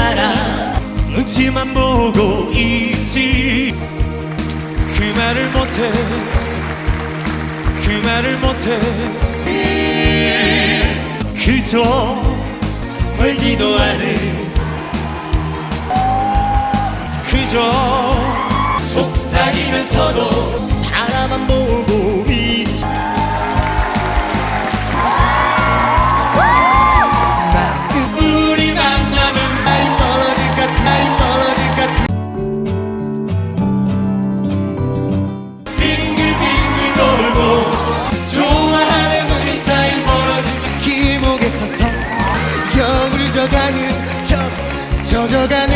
사람 눈치만 보고 있지. 그 말을 못해. 그 말을 못해. 그저 멀지도 않은 그저 속삭이면서도 바라만 보고 있지. 悄悄干。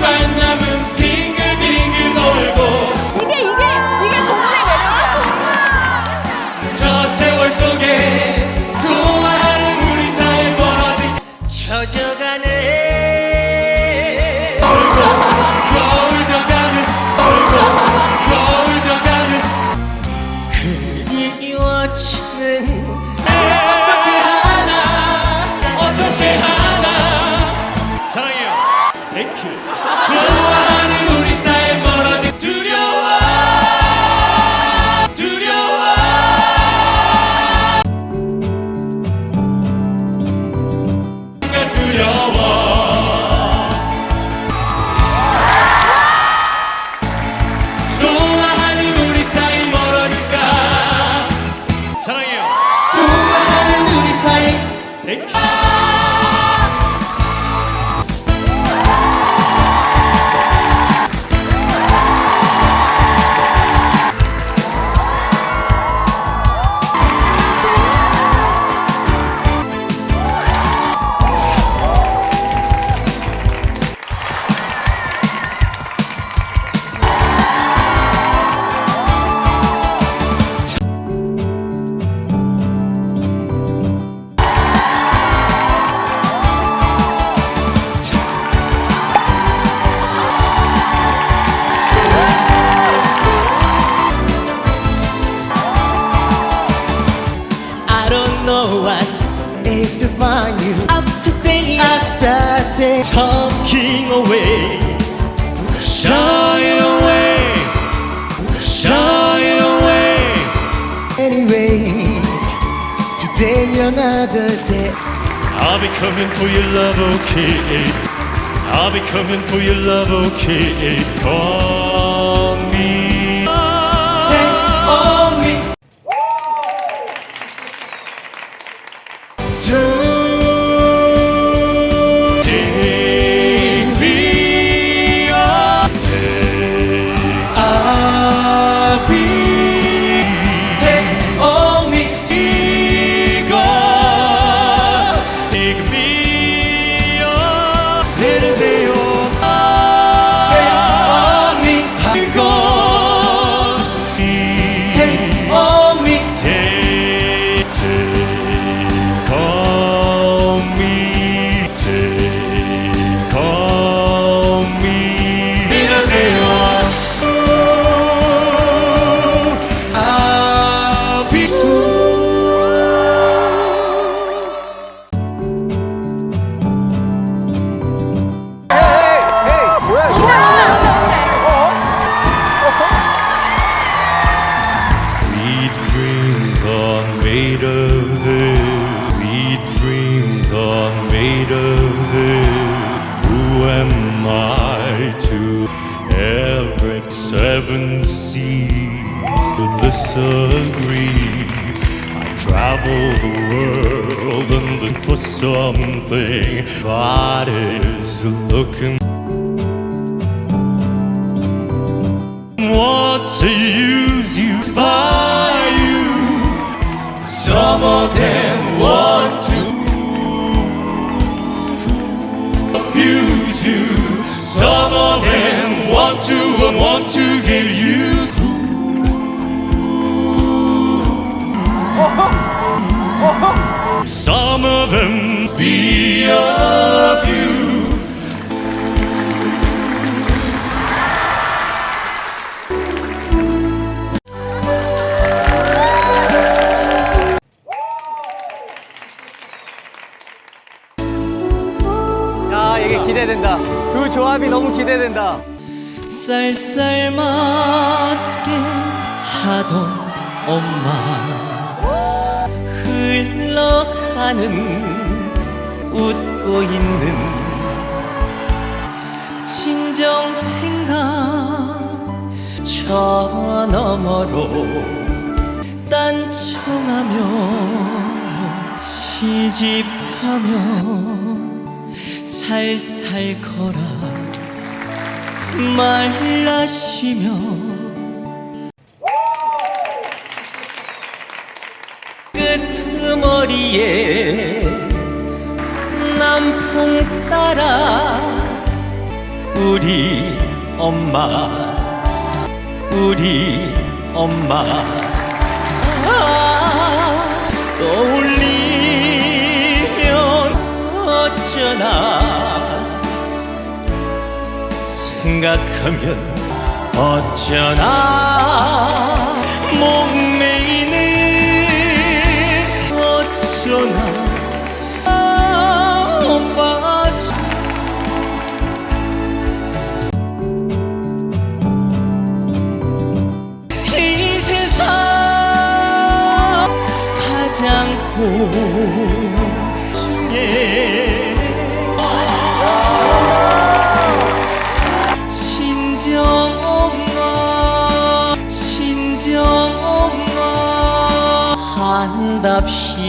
만남은 빙글빙글 돌고 이게 이게 이게 동네 매력이야. 저 세월 속에 소화하는 우리 사이 벌어진 젖어가네. 돌고 겨울 져가는 돌고 겨울 져가는 그게 이워치 away, shine it away, shine it away. Anyway, today another day. I'll be coming for your love, okay? I'll be coming for your love, okay? Come. seven seas could disagree. I travel the world and look for something God is looking. What to use you by you? Some of them. Some of them be abused. 야 이게 기대된다. 두 조합이 너무 기대된다. 쌀쌀맞게 하던 엄마 흘러가는 웃고 있는 친정 생각 저 너머로 딴청하며 시집하며 잘 살 거라 말라시며 끄트머리에 남풍 따라 우리 엄마 우리 엄마. 아, 떠올리면 어쩌나. 생각하면 어쩌나. 목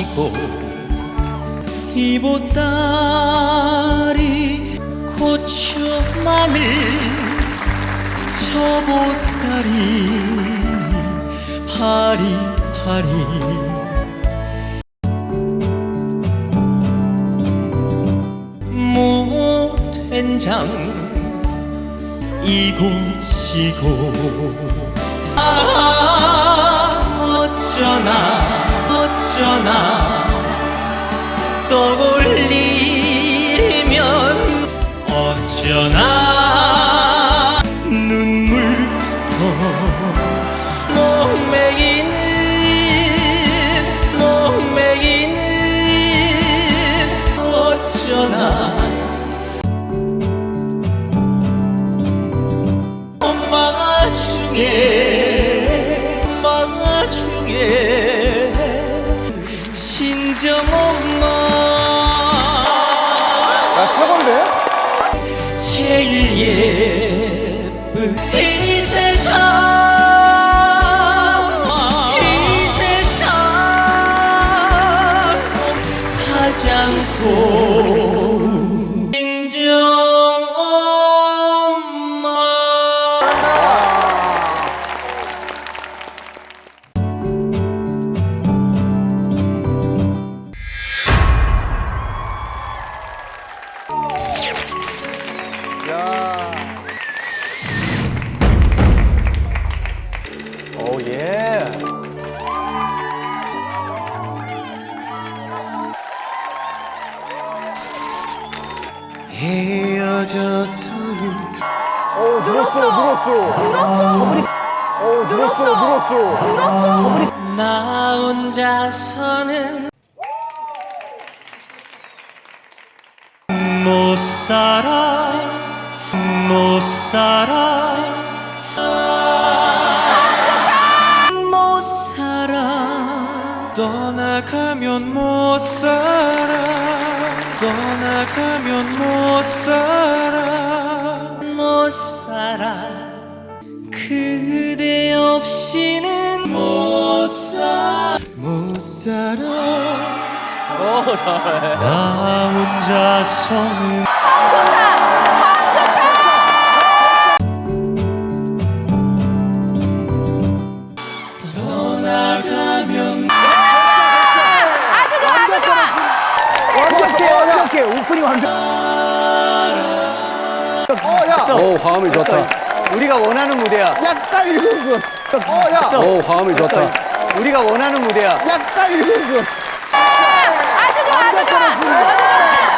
한답시고 이보따리 고추 마늘 저보따리 파리파리. 무된장 이곳이고 아 어쩌나 어쩌나 떠올리면 어쩌나 친정 엄마 야 최고인데? 제일 예쁜 이 세상 늘었어. 늘었어. 나 혼자서는 못 살아 못 살아. 못 살아. 떠나가면 못 살아. 떠나가면 못 살아. 못 살아. 그대 없이는 못 살아. 못 살아 나 혼자서는 떠나가면 완벽해 완벽해. 오프닝 완벽. 어야. 오 화음이 좋다. 우리가 원하는 무대야. 약간 이 정도였 어 됐어. 오 화음이 좋다. 우리가 원하는 무대야. 약간 이 정도였어. 아주 좋아, 아주 좋아.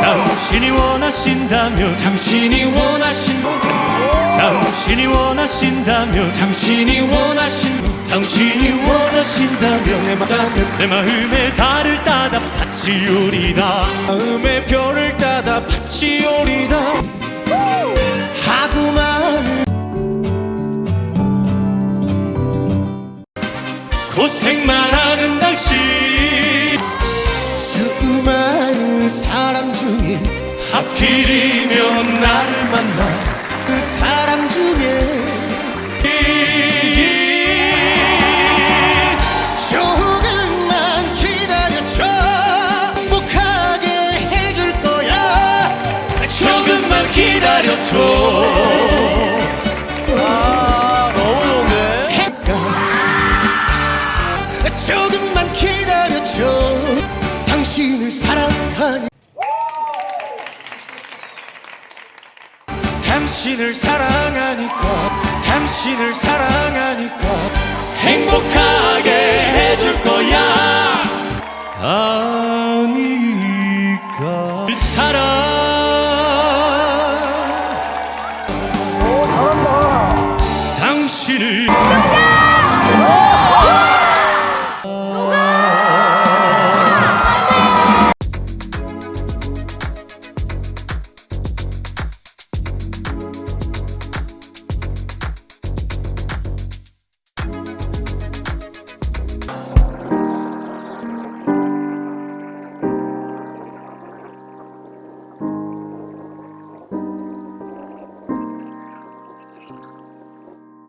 당신이 원하신다면 당신이 원하신 당신이 원하신다면 당신이 원하신 당신이 원하신다면 내, 마, 내 마음의 달을 따다 밭이 오리다 마음의 별을 따다 밭이 오리다 하고 많은 고생만 하는 하필이면 나를 만나 그 사람 중에 조금만 기다려줘. 행복하게 해줄 거야. 조금만 기다려줘. 해가 조금만 기다려줘. 당신을 사랑하니 당신을 사랑하니까 당신을 사랑하니까 행복하게 해줄 거야. 아니